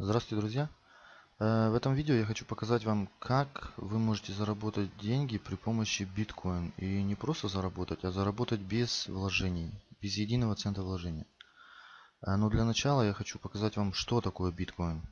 Здравствуйте, друзья! Э, В этом видео я хочу показать вам, как вы можете заработать деньги при помощи биткоин. И не просто заработать, а заработать без вложений, без единого цента вложения. Э, Но для начала я хочу показать вам, что такое биткоин.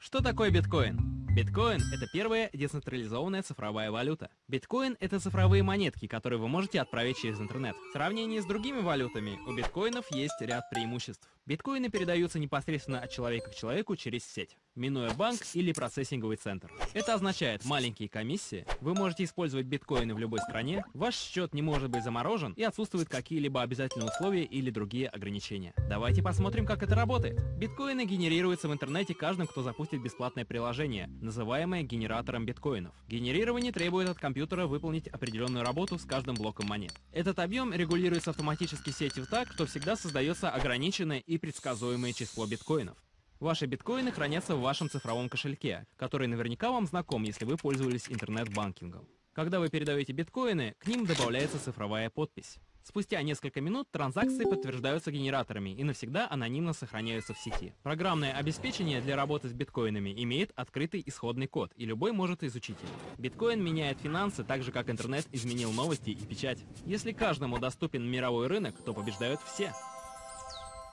Что такое биткоин? Биткоин – это первая децентрализованная цифровая валюта. Биткоин – это цифровые монетки, которые вы можете отправить через интернет. В сравнении с другими валютами у биткоинов есть ряд преимуществ. Биткоины передаются непосредственно от человека к человеку через сеть, минуя банк или процессинговый центр. Это означает маленькие комиссии, вы можете использовать биткоины в любой стране, ваш счет не может быть заморожен и отсутствуют какие-либо обязательные условия или другие ограничения. Давайте посмотрим, как это работает. Биткоины генерируются в интернете каждым, кто запустит бесплатное приложение, называемое генератором биткоинов. Генерирование требует от компьютера выполнить определенную работу с каждым блоком монет. Этот объем регулируется автоматически сетью так, что всегда создается ограниченное и предсказуемое число биткоинов. Ваши биткоины хранятся в вашем цифровом кошельке, который наверняка вам знаком, если вы пользовались интернет-банкингом. Когда вы передаете биткоины, к ним добавляется цифровая подпись. Спустя несколько минут транзакции подтверждаются генераторами и навсегда анонимно сохраняются в сети. Программное обеспечение для работы с биткоинами имеет открытый исходный код, и любой может изучить его. Биткоин меняет финансы так же, как интернет изменил новости и печать. Если каждому доступен мировой рынок, то побеждают все.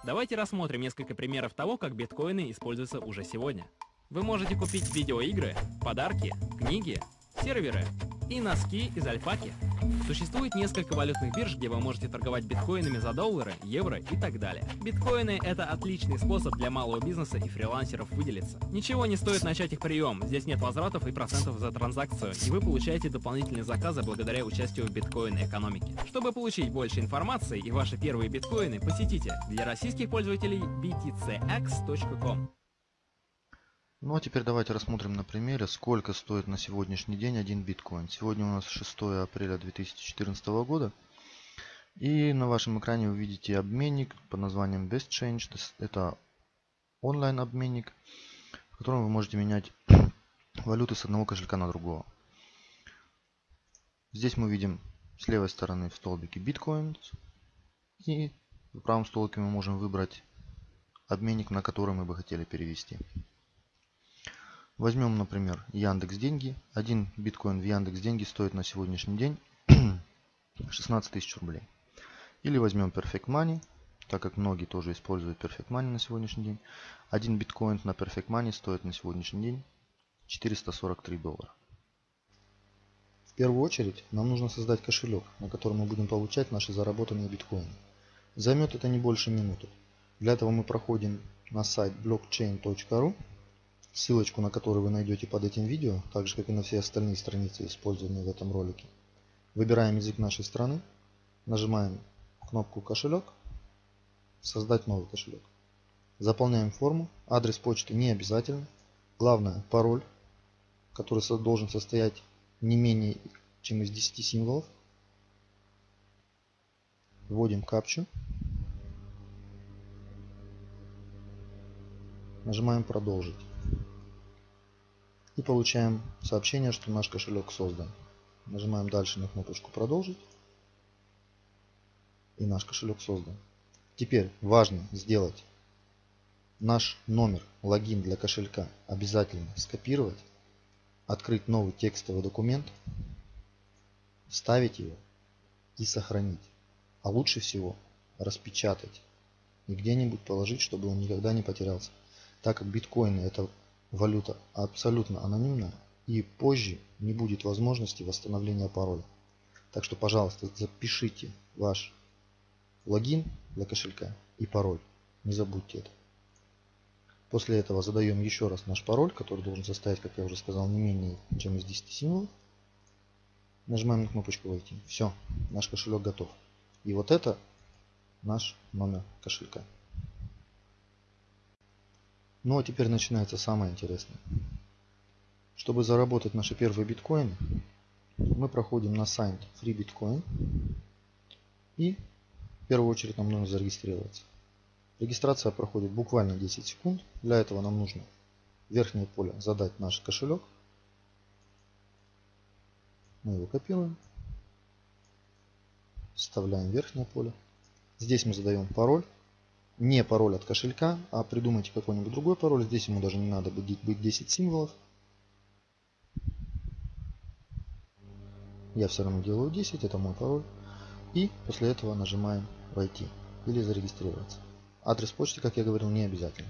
Давайте рассмотрим несколько примеров того, как биткоины используются уже сегодня. Вы можете купить видеоигры, подарки, книги, серверы и носки из альпаки. Существует несколько валютных бирж, где вы можете торговать биткоинами за доллары, евро и так далее. Биткоины — это отличный способ для малого бизнеса и фрилансеров выделиться. Ничего не стоит начать их прием, здесь нет возвратов и процентов за транзакцию, и вы получаете дополнительные заказы благодаря участию в биткоин-экономике. Чтобы получить больше информации и ваши первые биткоины, посетите для российских пользователей btcx.com. Ну а теперь давайте рассмотрим на примере, сколько стоит на сегодняшний день один биткоин. Сегодня у нас 6 апреля 2014 года. И на вашем экране вы видите обменник под названием BestChange. Это онлайн-обменник, в котором вы можете менять валюты с одного кошелька на другого. Здесь мы видим с левой стороны в столбике биткоин. И в правом столбике мы можем выбрать обменник, на который мы бы хотели перевести. Возьмем, например, Яндекс Деньги. Один биткоин в Яндекс Деньги стоит на сегодняшний день 16 тысяч рублей. Или возьмем Perfect Money, так как многие тоже используют Perfect Money на сегодняшний день. Один биткоин на Perfect Money стоит на сегодняшний день 443 доллара. В первую очередь нам нужно создать кошелек, на котором мы будем получать наши заработанные биткоины. Займет это не больше минуты. Для этого мы проходим на сайт blockchain.ru ссылочку на которую вы найдете под этим видео, так же как и на все остальные страницы, использованные в этом ролике. Выбираем язык нашей страны, нажимаем кнопку кошелек, создать новый кошелек. Заполняем форму, адрес почты не обязательно, главное пароль, который должен состоять не менее чем из 10 символов. Вводим капчу. Нажимаем продолжить и получаем сообщение, что наш кошелек создан. Нажимаем дальше на кнопочку продолжить и наш кошелек создан. Теперь важно сделать наш номер логин для кошелька обязательно скопировать, открыть новый текстовый документ, вставить его и сохранить. А лучше всего распечатать и где-нибудь положить, чтобы он никогда не потерялся. Так как биткоины это валюта абсолютно анонимна и позже не будет возможности восстановления пароля. Так что, пожалуйста, запишите ваш логин для кошелька и пароль. Не забудьте это. После этого задаем еще раз наш пароль, который должен состоять, как я уже сказал, не менее чем из 10 символов. Нажимаем на кнопочку «Войти». Все, наш кошелек готов. И вот это наш номер кошелька. Ну а теперь начинается самое интересное. Чтобы заработать наши первые биткоины, мы проходим на сайт FreeBitcoin и в первую очередь нам нужно зарегистрироваться. Регистрация проходит буквально 10 секунд. Для этого нам нужно в верхнее поле задать наш кошелек. Мы его копируем. Вставляем в верхнее поле. Здесь мы задаем пароль. Не пароль от кошелька, а придумайте какой-нибудь другой пароль. Здесь ему даже не надо быть, быть 10 символов. Я все равно делаю 10, это мой пароль. И после этого нажимаем «Войти» или «Зарегистрироваться». Адрес почты, как я говорил, не обязательно.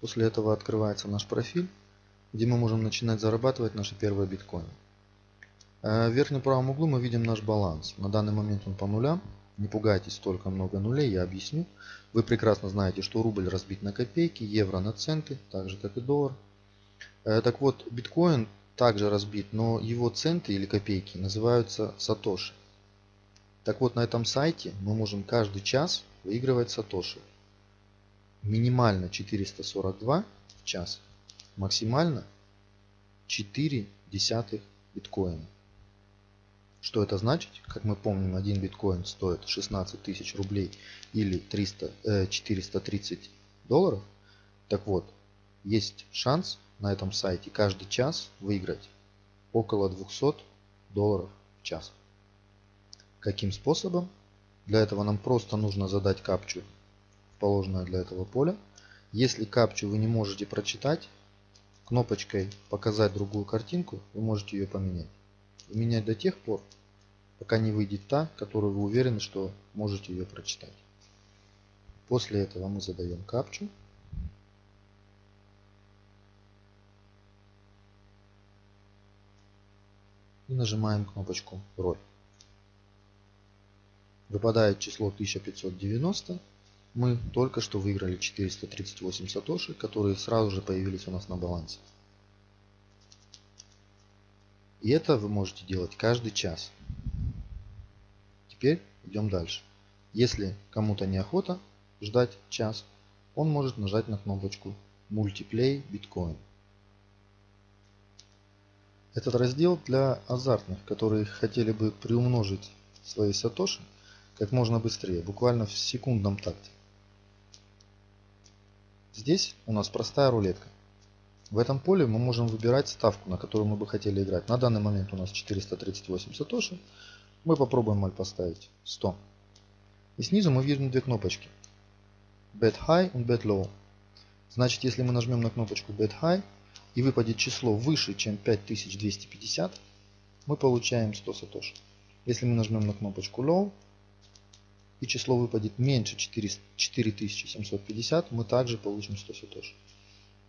После этого открывается наш профиль, где мы можем начинать зарабатывать наши первые биткоины. Э, в верхнем правом углу мы видим наш баланс. На данный момент он по нулям. Не пугайтесь, столько много нулей, я объясню. Вы прекрасно знаете, что рубль разбит на копейки, евро на центы, так же как и доллар. Э, так вот, биткоин также разбит, но его центы или копейки называются сатоши. Так вот, на этом сайте мы можем каждый час выигрывать сатоши. Минимально 442 в час, максимально 4 десятых биткоина. Что это значит? Как мы помним, один биткоин стоит 16 тысяч рублей или 300, э, 430 долларов. Так вот, есть шанс на этом сайте каждый час выиграть около 200 долларов в час. Каким способом? Для этого нам просто нужно задать капчу в положенное для этого поле. Если капчу вы не можете прочитать, кнопочкой «Показать другую картинку» вы можете ее поменять и менять до тех пор, пока не выйдет та, которую вы уверены, что можете ее прочитать. После этого мы задаем капчу. И нажимаем кнопочку «Роль». Выпадает число 1590. Мы только что выиграли 438 сатоши, которые сразу же появились у нас на балансе. И это вы можете делать каждый час. Теперь идем дальше. Если кому-то неохота ждать час, он может нажать на кнопочку Multiplay Bitcoin. Этот раздел для азартных, которые хотели бы приумножить свои сатоши как можно быстрее, буквально в секундном такте. Здесь у нас простая рулетка. В этом поле мы можем выбирать ставку, на которую мы бы хотели играть. На данный момент у нас 438 сатоши. Мы попробуем маль поставить 100. И снизу мы видим две кнопочки. Bet High и Bet Low. Значит, если мы нажмем на кнопочку Bet High и выпадет число выше, чем 5250, мы получаем 100 сатоши. Если мы нажмем на кнопочку Low и число выпадет меньше 4750, мы также получим 100 сатоши.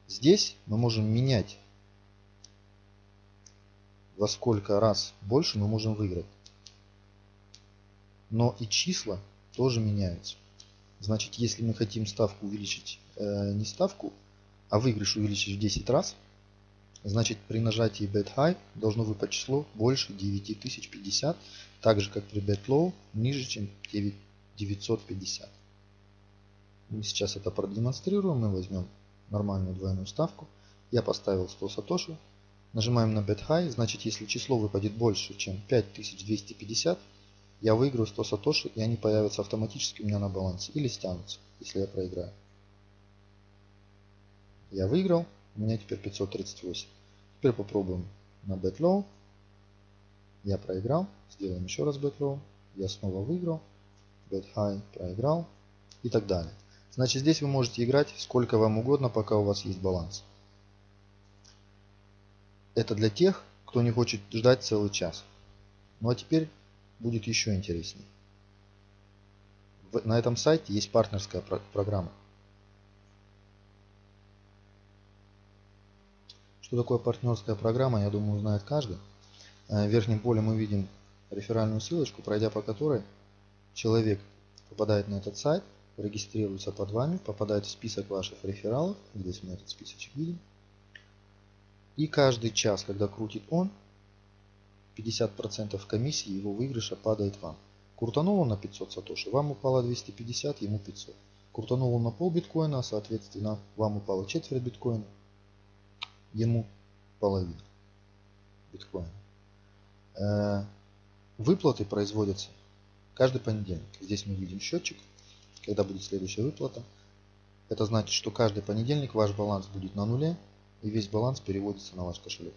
Здесь мы можем менять во сколько раз больше мы можем выиграть. Но и числа тоже меняются. Значит, если мы хотим ставку увеличить, э, не ставку, а выигрыш увеличить в 10 раз, значит при нажатии Bet High должно выпасть число больше 9050, так же как при Bet Low ниже, чем 950. Мы сейчас это продемонстрируем. Мы возьмем нормальную двойную ставку. Я поставил 100 сатоши. Нажимаем на Bet High. Значит, если число выпадет больше, чем 5250, я выиграю 100 сатоши, и они появятся автоматически у меня на балансе. Или стянутся, если я проиграю. Я выиграл. У меня теперь 538. Теперь попробуем на Low. Я проиграл. Сделаем еще раз Low. Я снова выиграл. Bet High проиграл. И так далее. Значит, здесь вы можете играть сколько вам угодно, пока у вас есть баланс. Это для тех, кто не хочет ждать целый час. Ну а теперь будет еще интереснее. На этом сайте есть партнерская программа. Что такое партнерская программа, я думаю, знает каждый. Э, в верхнем поле мы видим реферальную ссылочку, пройдя по которой человек попадает на этот сайт, регистрируется под вами, попадает в список ваших рефералов. Здесь мы этот списочек видим. И каждый час, когда крутит он, 50% комиссии его выигрыша падает вам. Крутанул он на 500 сатоши, вам упало 250, ему 500. Крутанул он на пол биткоина, соответственно, вам упало четверть биткоина, ему половина биткоина. Э, выплаты производятся каждый понедельник. Здесь мы видим счетчик когда будет следующая выплата. Это значит, что каждый понедельник ваш баланс будет на нуле и весь баланс переводится на ваш кошелек.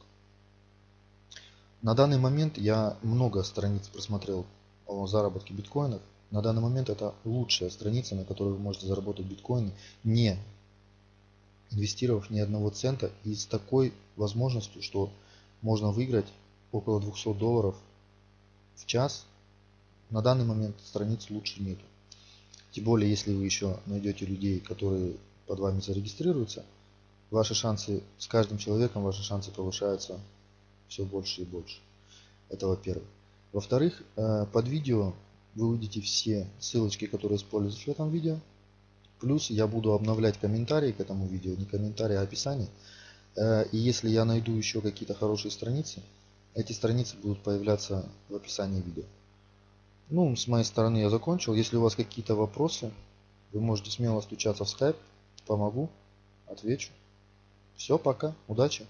На данный момент я много страниц просмотрел о заработке биткоинов. На данный момент это лучшая страница, на которой вы можете заработать биткоины, не инвестировав ни одного цента и с такой возможностью, что можно выиграть около 200 долларов в час. На данный момент страниц лучше нету. Тем более, если вы еще найдете людей, которые под вами зарегистрируются, ваши шансы, с каждым человеком ваши шансы повышаются все больше и больше. Это во-первых. Во-вторых, э, под видео вы увидите все ссылочки, которые используются в этом видео. Плюс я буду обновлять комментарии к этому видео, не комментарии, а описание. Э, и если я найду еще какие-то хорошие страницы, эти страницы будут появляться в описании видео. Ну, с моей стороны я закончил. Если у вас какие-то вопросы, вы можете смело стучаться в скайп. Помогу, отвечу. Все, пока, удачи.